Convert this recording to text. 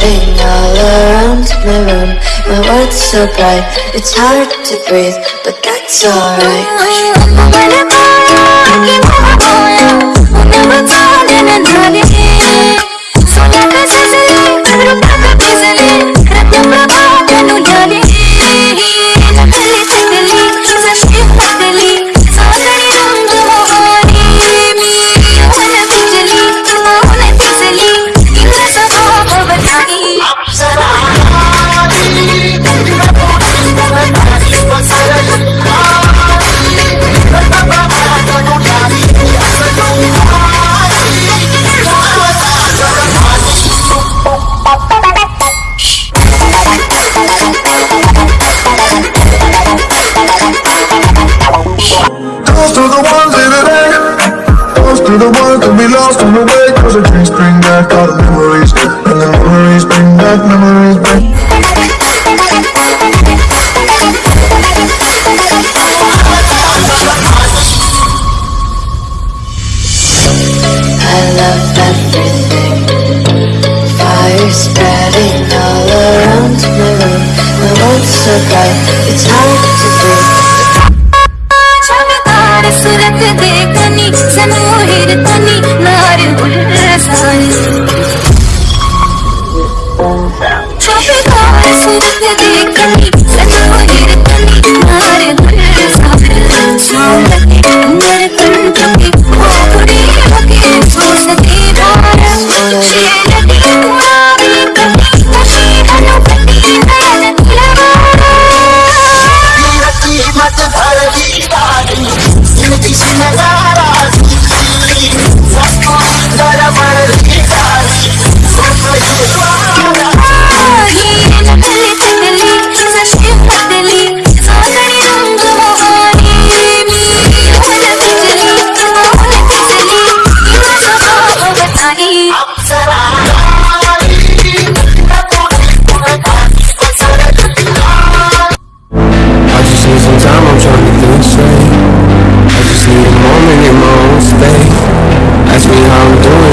flooding all around my room. My world's so bright, it's hard to breathe But that's alright. The ones in the day. Toast to the ones that we lost on the way. Cause the drinks bring back all the memories. And the memories bring back, memories bring I love everything Fire spreading all around my room My world's so bright It's I'm doing